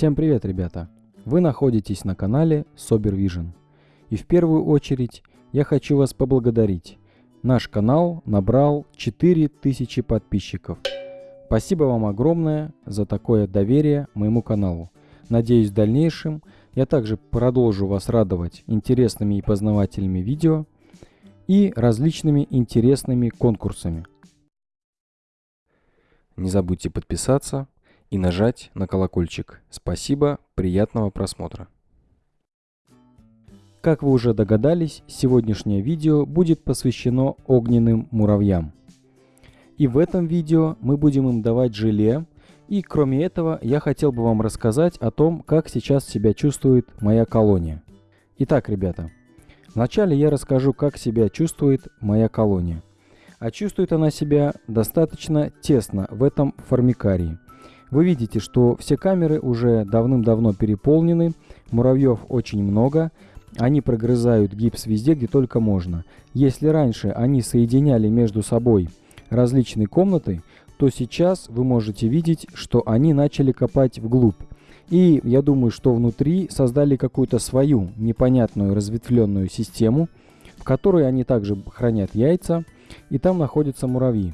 Всем привет, ребята! Вы находитесь на канале Sober. И в первую очередь я хочу вас поблагодарить. Наш канал набрал 4000 подписчиков. Спасибо вам огромное за такое доверие моему каналу. Надеюсь, в дальнейшем я также продолжу вас радовать интересными и познавательными видео и различными интересными конкурсами. Не забудьте подписаться, и нажать на колокольчик. Спасибо, приятного просмотра. Как вы уже догадались, сегодняшнее видео будет посвящено огненным муравьям. И в этом видео мы будем им давать желе. И кроме этого, я хотел бы вам рассказать о том, как сейчас себя чувствует моя колония. Итак, ребята, вначале я расскажу, как себя чувствует моя колония. А чувствует она себя достаточно тесно в этом формикарии – вы видите, что все камеры уже давным-давно переполнены, муравьев очень много, они прогрызают гипс везде, где только можно. Если раньше они соединяли между собой различные комнаты, то сейчас вы можете видеть, что они начали копать вглубь. И я думаю, что внутри создали какую-то свою непонятную разветвленную систему, в которой они также хранят яйца, и там находятся муравьи.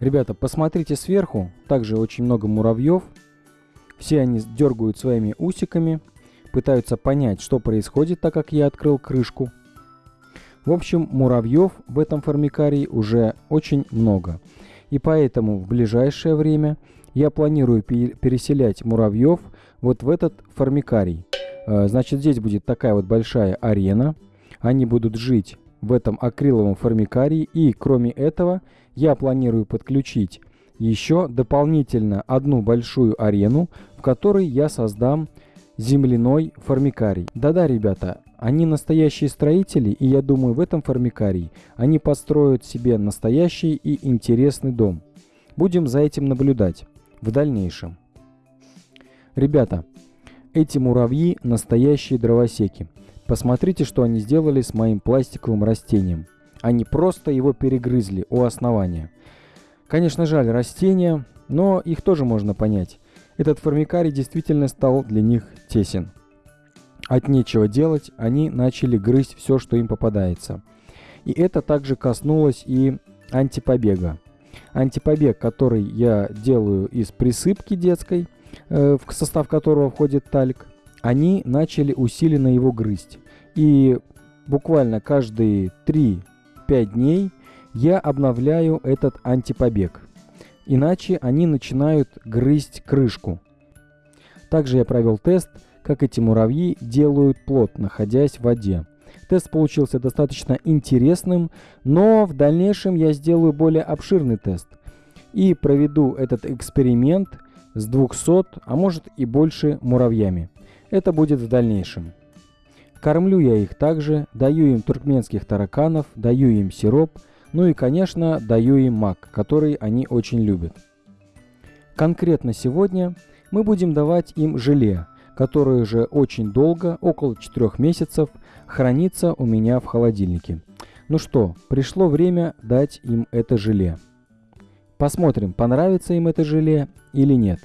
Ребята, посмотрите сверху, также очень много муравьев. Все они дергают своими усиками, пытаются понять, что происходит, так как я открыл крышку. В общем, муравьев в этом формикарии уже очень много. И поэтому в ближайшее время я планирую переселять муравьев вот в этот формикарий. Э, значит, здесь будет такая вот большая арена. Они будут жить в этом акриловом формикарии. И кроме этого, я планирую подключить еще дополнительно одну большую арену, в которой я создам земляной формикарий. Да-да, ребята, они настоящие строители, и я думаю, в этом формикарии они построят себе настоящий и интересный дом. Будем за этим наблюдать в дальнейшем. Ребята, эти муравьи настоящие дровосеки. Посмотрите, что они сделали с моим пластиковым растением. Они просто его перегрызли у основания. Конечно, жаль растения, но их тоже можно понять. Этот формикарий действительно стал для них тесен. От нечего делать, они начали грызть все, что им попадается. И это также коснулось и антипобега. Антипобег, который я делаю из присыпки детской, э, в состав которого входит тальк, они начали усиленно его грызть. И буквально каждые 3-5 дней я обновляю этот антипобег. Иначе они начинают грызть крышку. Также я провел тест, как эти муравьи делают плод, находясь в воде. Тест получился достаточно интересным, но в дальнейшем я сделаю более обширный тест и проведу этот эксперимент с 200, а может и больше муравьями. Это будет в дальнейшем. Кормлю я их также, даю им туркменских тараканов, даю им сироп, ну и, конечно, даю им мак, который они очень любят. Конкретно сегодня мы будем давать им желе, которое же очень долго, около 4 месяцев, хранится у меня в холодильнике. Ну что, пришло время дать им это желе. Посмотрим, понравится им это желе или нет.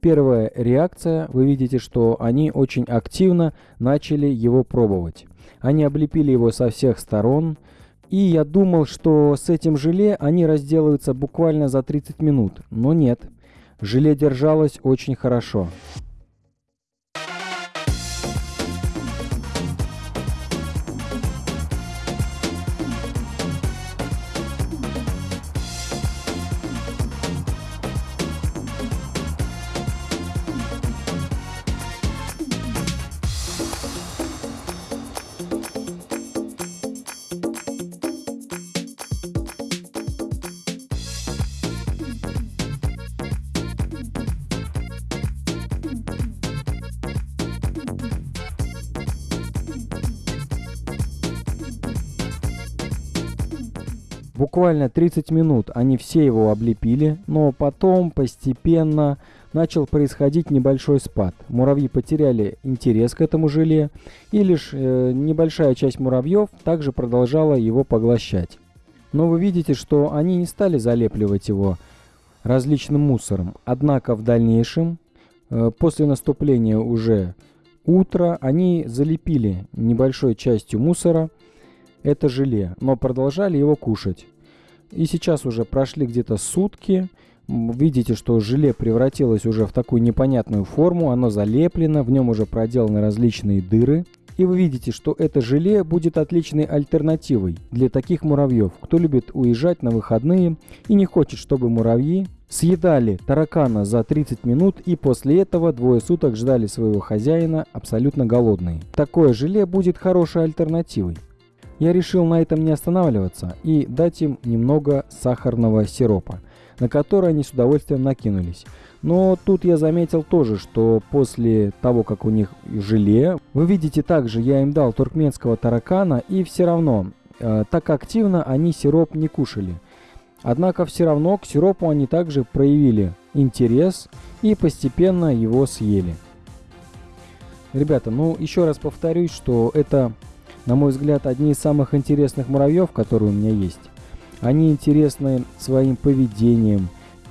Первая реакция, вы видите, что они очень активно начали его пробовать. Они облепили его со всех сторон, и я думал, что с этим желе они разделаются буквально за 30 минут, но нет. Желе держалось очень хорошо. Буквально 30 минут они все его облепили, но потом постепенно начал происходить небольшой спад. Муравьи потеряли интерес к этому желе, и лишь э, небольшая часть муравьев также продолжала его поглощать. Но вы видите, что они не стали залепливать его различным мусором. Однако в дальнейшем, э, после наступления уже утра, они залепили небольшой частью мусора это желе, но продолжали его кушать. И сейчас уже прошли где-то сутки. Видите, что желе превратилось уже в такую непонятную форму, оно залеплено, в нем уже проделаны различные дыры. И вы видите, что это желе будет отличной альтернативой для таких муравьев, кто любит уезжать на выходные и не хочет, чтобы муравьи съедали таракана за 30 минут и после этого двое суток ждали своего хозяина абсолютно голодные. Такое желе будет хорошей альтернативой. Я решил на этом не останавливаться и дать им немного сахарного сиропа, на который они с удовольствием накинулись. Но тут я заметил тоже, что после того, как у них желе, вы видите также, я им дал туркменского таракана, и все равно э, так активно они сироп не кушали. Однако все равно к сиропу они также проявили интерес и постепенно его съели. Ребята, ну еще раз повторюсь, что это на мой взгляд, одни из самых интересных муравьев, которые у меня есть. Они интересны своим поведением,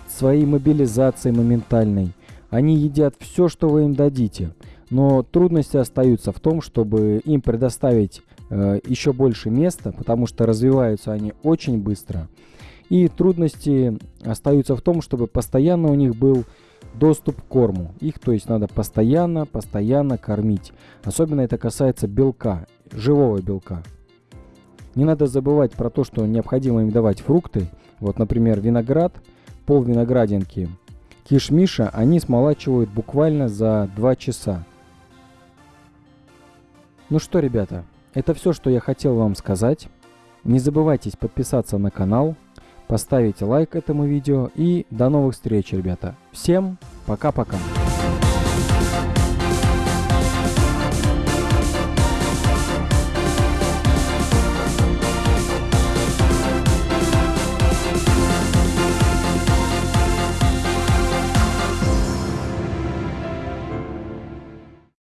своей мобилизацией моментальной. Они едят все, что вы им дадите. Но трудности остаются в том, чтобы им предоставить э, еще больше места, потому что развиваются они очень быстро. И трудности остаются в том, чтобы постоянно у них был доступ к корму. Их, то есть, надо постоянно, постоянно кормить. Особенно это касается белка живого белка. Не надо забывать про то, что необходимо им давать фрукты. Вот, например, виноград, пол виноградинки, кишмиша они смолачивают буквально за 2 часа. Ну что, ребята, это все, что я хотел вам сказать. Не забывайте подписаться на канал, поставить лайк этому видео и до новых встреч, ребята. Всем пока-пока.